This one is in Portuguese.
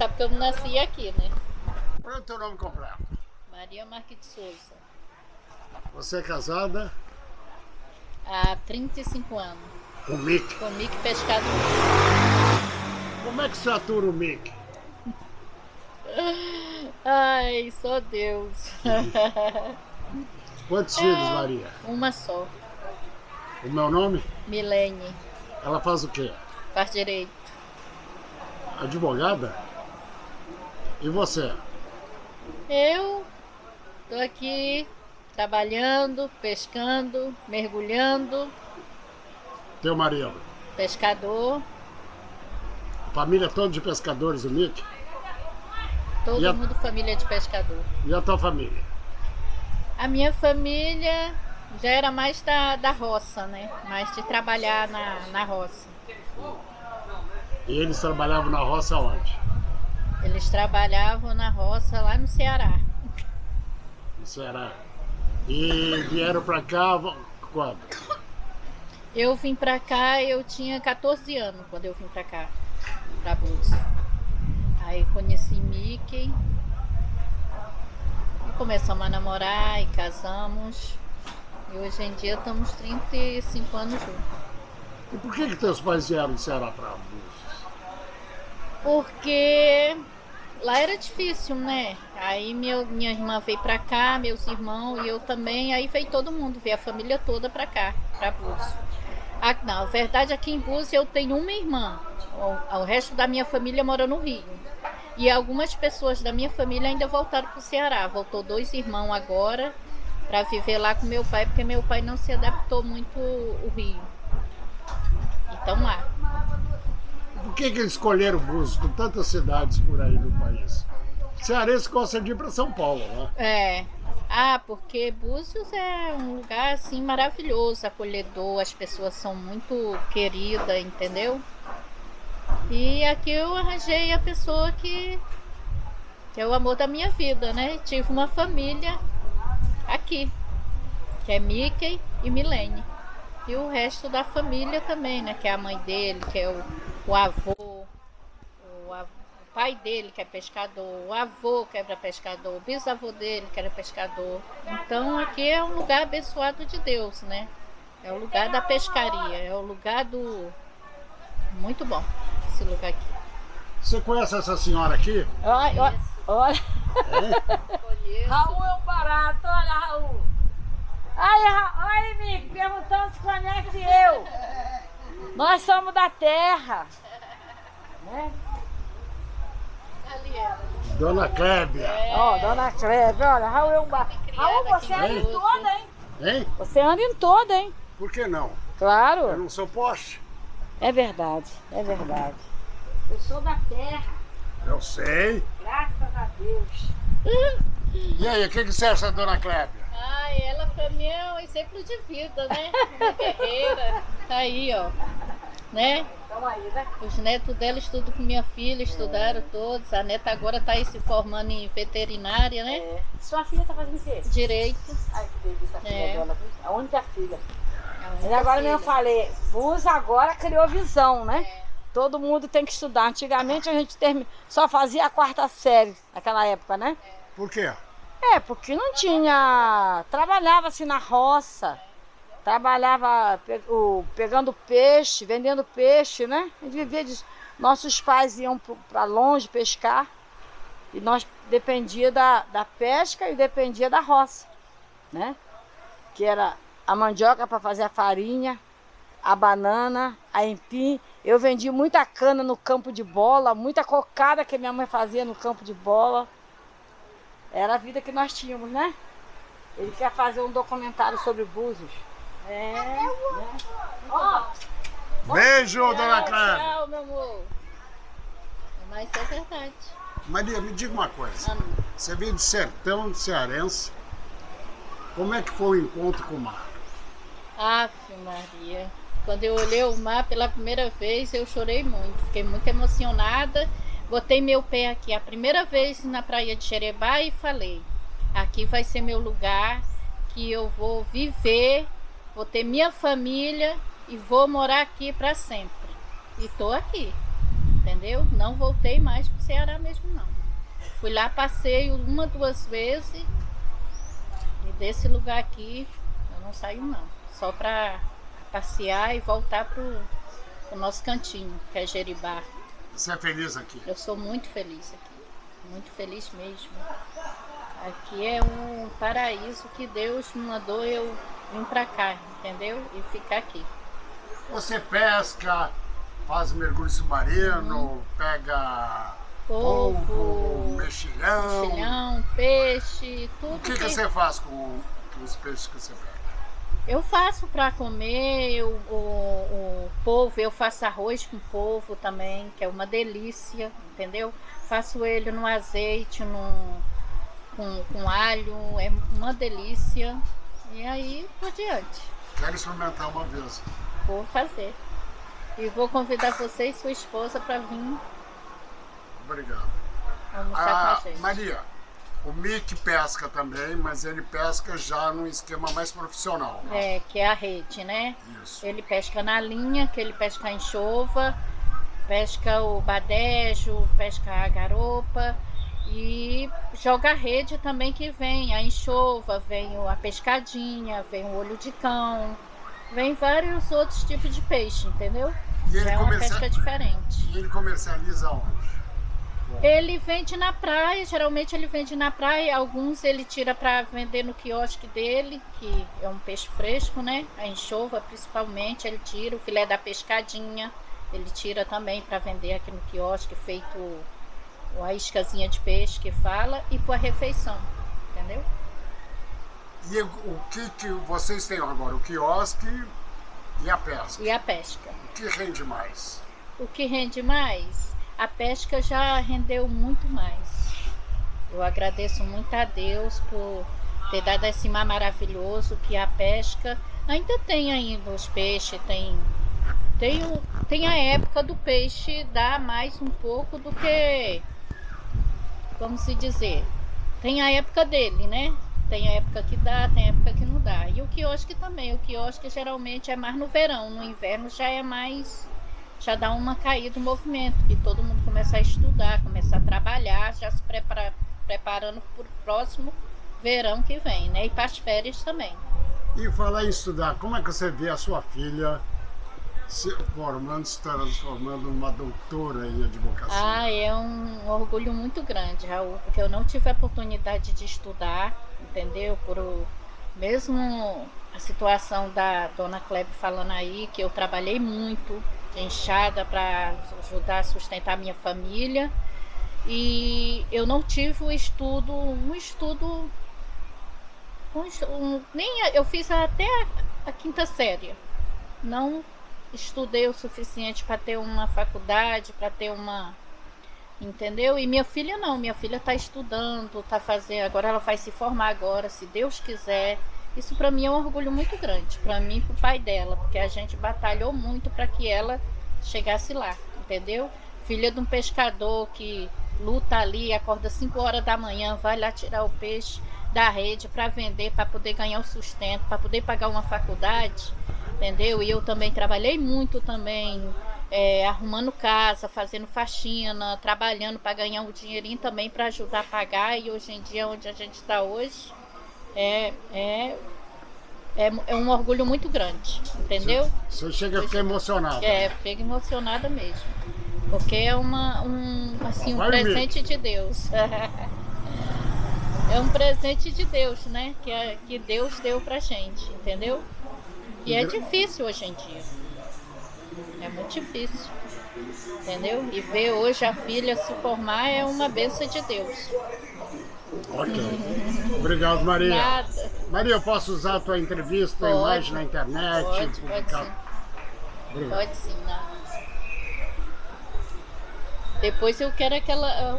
Sabe que eu nasci aqui, né? Qual é o teu nome completo? Maria Marques de Souza. Você é casada Há 35 anos. com o Mick. Com Mick Pescador. Como é que você atura o Mick? Ai, só Deus. Quantos filhos, Maria? Uma só. O meu nome? Milene. Ela faz o quê? Faz direito. Advogada? E você? Eu tô aqui trabalhando, pescando, mergulhando, Teu marido? pescador, Família toda de pescadores, o Mick? todo a- mundo família de pescador. E a tua família? A minha família já era mais da, da roça, né? Mais de trabalhar na, na roça. E eles trabalhavam na roça onde? Eles trabalhavam na roça lá no Ceará. No Ceará. E vieram pra cá quando? Eu vim pra cá, eu tinha 14 anos quando eu vim pra cá, pra Búzios. Aí conheci Mickey. E começamos a namorar e casamos. E hoje em dia estamos 35 anos juntos. E por que que teus pais vieram do Ceará pra Búzios? Porque lá era difícil, né? Aí meu, minha irmã veio pra cá, meus irmãos e eu também. Aí veio todo mundo, veio a família toda pra cá, pra Búzios. Ah, não, verdade aqui em Búzios eu tenho uma irmã. O, o resto da minha família mora no Rio. E algumas pessoas da minha família ainda voltaram pro Ceará. Voltou dois irmãos agora pra viver lá com meu pai, porque meu pai não se adaptou muito o Rio. Então lá. Por que que eles escolheram Búzios com tantas cidades por aí no país? Cearense gosta de ir pra São Paulo, né? É. Ah, porque Búzios é um lugar assim maravilhoso, acolhedor, as pessoas são muito queridas, entendeu? E aqui eu arranjei a pessoa que, que é o amor da minha vida, né? Tive uma família aqui, que é Mickey e Milene. E o resto da família também, né? Que é a mãe dele, que é o, o avô, o, av- o pai dele que é pescador, o avô que era pescador, o bisavô dele que era pescador. Então aqui é um lugar abençoado de Deus, né? É o lugar da pescaria, é o lugar do. Muito bom esse lugar aqui. Você conhece essa senhora aqui? Olha, olha, olha. Raul é um barato, olha, Raul. Aí, Ra- olha, amigo, perguntando se conhece eu. Nós somos da terra. Né? Ali é. Dona Clébia. Ó, dona Cleve, olha, Raul é um criada Raul, você anda em toda, hein? Hein? Você anda em toda, hein? Por que não? Eu Claro. não sou poste. É verdade, é verdade. Eu sou da terra, Eu sei. graças a Deus. E aí, o que, que você acha Dona Clébia? Mim é um exemplo de vida, né? Uma guerreira. Tá aí, ó. Né? Então aí, né? Os netos dela estudam com minha filha, estudaram todos. A neta agora está aí se formando em veterinária, né? É. Sua filha tá fazendo o quê? Direito. Ai, que delícia a filha É. dela, viu? A única filha. A E única agora filha. eu falei, Bus agora criou visão, né? É. Todo mundo tem que estudar. Antigamente a gente termi... só fazia a quarta série naquela época, né? Por quê? É, porque não tinha. Trabalhava assim na roça. Trabalhava pegando peixe, vendendo peixe, né? A gente vivia disso. Nossos pais iam para longe pescar. E nós dependia da, da pesca e dependia da roça, né? Que era a mandioca para fazer a farinha, a banana, a empim. Eu vendi muita cana no campo de bola, muita cocada que minha mãe fazia no campo de bola. Era a vida que nós tínhamos, né? Ele quer fazer um documentário sobre Búzios. É. né? Ó, Beijo, Dona Clébia. tchau, meu amor. Mas é verdade. Maria, me diga uma coisa. Ah, Você veio do sertão cearense. Como é que foi o encontro com o mar? Aff, Maria. Quando eu olhei o mar pela primeira vez, eu chorei muito. Fiquei muito emocionada. Botei meu pé aqui a primeira vez na praia de Xerebá e falei: aqui vai ser meu lugar, que eu vou viver, vou ter minha família e vou morar aqui para sempre. E tô aqui. entendeu? Não voltei mais pro Ceará mesmo não. Fui lá, passei uma, duas vezes e desse lugar aqui eu não saio não. Só para passear e voltar pro, pro nosso cantinho, que é Jeribá. Você é feliz aqui? Eu sou muito feliz aqui, muito feliz mesmo. Aqui é um paraíso que Deus me mandou eu vir para cá, entendeu? E ficar aqui. Você pesca, faz mergulho submarino, uhum. pega polvo, polvo mexilhão. mexilhão, peixe, tudo. O que, que... que você faz com, com os peixes que você pega? Eu faço para comer o, o, o polvo, eu faço arroz com polvo também, que é uma delícia, entendeu? Faço ele no azeite, no, com, com alho, é uma delícia. E aí por diante. Quero experimentar uma vez. Vou fazer. E vou convidar você e sua esposa para vir. Obrigado. Almoçar ah, com a gente. Maria, o Mick pesca também, mas ele pesca já num esquema mais profissional. Né? É, que é a rede, né? Isso. Ele pesca na linha, que ele pesca a enxova, pesca o badejo, pesca a garopa e joga a rede também que vem a enxova, vem a pescadinha, vem o olho de cão, vem vários outros tipos de peixe, entendeu? E ele é uma pesca diferente. E ele comercializa onde? Ele vende na praia, geralmente ele vende na praia, alguns ele tira para vender no quiosque dele, que é um peixe fresco, né? A enxova principalmente, ele tira o filé da pescadinha, ele tira também para vender aqui no quiosque, feito a iscazinha de peixe que fala, e para refeição, entendeu? E o que, que vocês têm agora? O quiosque e a pesca? E a pesca. O que rende mais? O que rende mais? A pesca já rendeu muito mais. Eu agradeço muito a Deus por ter dado esse mar maravilhoso que a pesca ainda tem ainda os peixes, tem tem, tem a época do peixe dar mais um pouco do que vamos se dizer. Tem a época dele, né? Tem a época que dá, tem a época que não dá. E o quiosque também. O quiosque geralmente é mais no verão, no inverno já é mais já dá uma caída no movimento, que todo mundo começa a estudar, começa a trabalhar, já se prepara, preparando para o próximo verão que vem, né? E para as férias também. E falar em estudar, como é que você vê a sua filha se formando, se transformando numa doutora em advocacia? Ah, é um orgulho muito grande, Raul, porque eu não tive a oportunidade de estudar, entendeu? Por o, mesmo a situação da dona Klebe falando aí, que eu trabalhei muito, enxada para ajudar a sustentar minha família. E eu não tive um estudo, um estudo, um, um, nem eu fiz até a, a quinta série. Não estudei o suficiente para ter uma faculdade, para ter uma entendeu? E minha filha não, minha filha está estudando, está fazendo, agora ela vai se formar agora, se Deus quiser. Isso para mim é um orgulho muito grande, para mim e para o pai dela, porque a gente batalhou muito para que ela chegasse lá, entendeu? Filha de um pescador que luta ali, acorda 5 horas da manhã, vai lá tirar o peixe da rede para vender, para poder ganhar o sustento, para poder pagar uma faculdade, entendeu? E eu também trabalhei muito também, é, arrumando casa, fazendo faxina, trabalhando para ganhar um dinheirinho também para ajudar a pagar. E hoje em dia, onde a gente está hoje, é, é, é, é, um orgulho muito grande, entendeu? Você chega a ficar emocionada. É, fica emocionada mesmo. Porque é uma, um, assim, um presente de Deus. é um presente de Deus, né? Que, é, que Deus deu pra gente, entendeu? E é difícil hoje em dia. É muito difícil. Entendeu? E ver hoje a filha se formar é uma benção de Deus. Ok. Obrigado, Maria. Nada. Maria, eu posso usar a tua entrevista, pode, imagem na internet? Pode, pode sim. Pode sim, não. Depois eu quero aquela